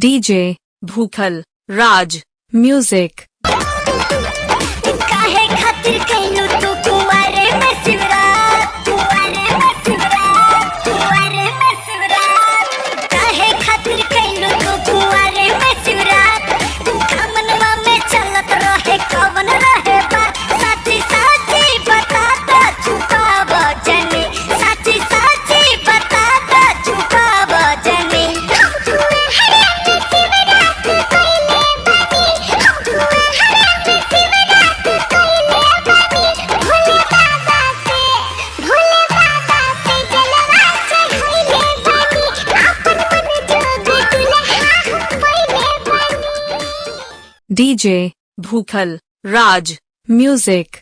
DJ भूखल राज music DJ भूखल राज music